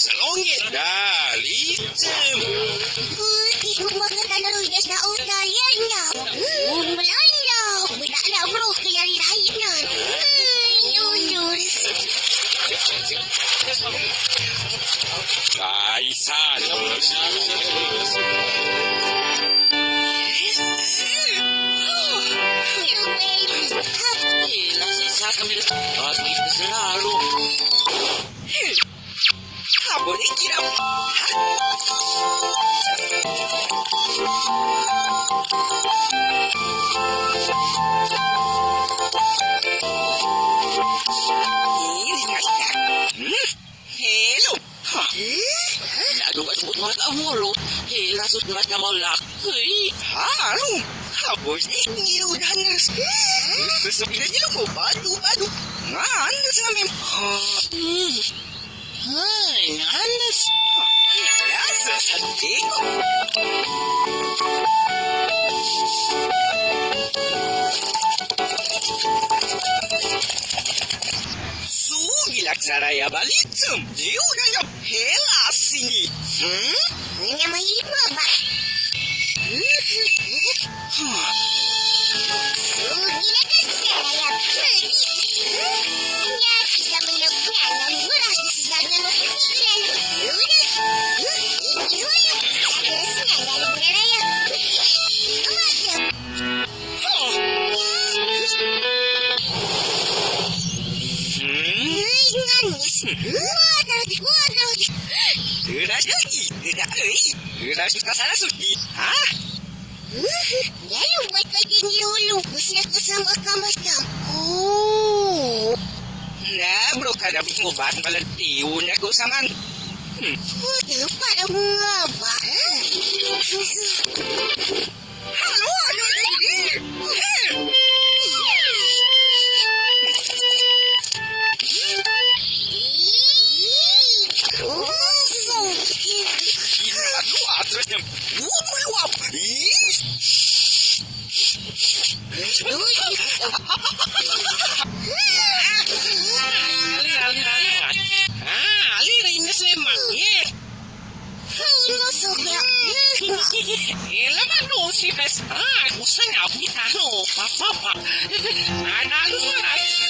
sa langit. Dali. Putih Habon ikirap. Hello. Ha. Lado ka sumut mga kamulo. Hila sut mga kamalak. Hey. Halo. Habos ikirudan nas. Sasabihin niyo ko, bado, bado. Nga, Ay, alas, gracias a ti. Sugi la xaraya balitum, diura yo pelasini. Hmm? Ay, mamá, mamá. Hmm? Lalu buat kajian dulu. Mesti aku sama kamu tam. Oh. Nah, bro, kada bikin obat balan tiun aku saman. Hmm. Waduh, pada mengapa? Halo, Ah, gusto niya, huwag ka, no. Papapa. Ano, ano, ano.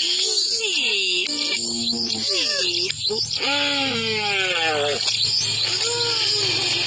Hum. Hum.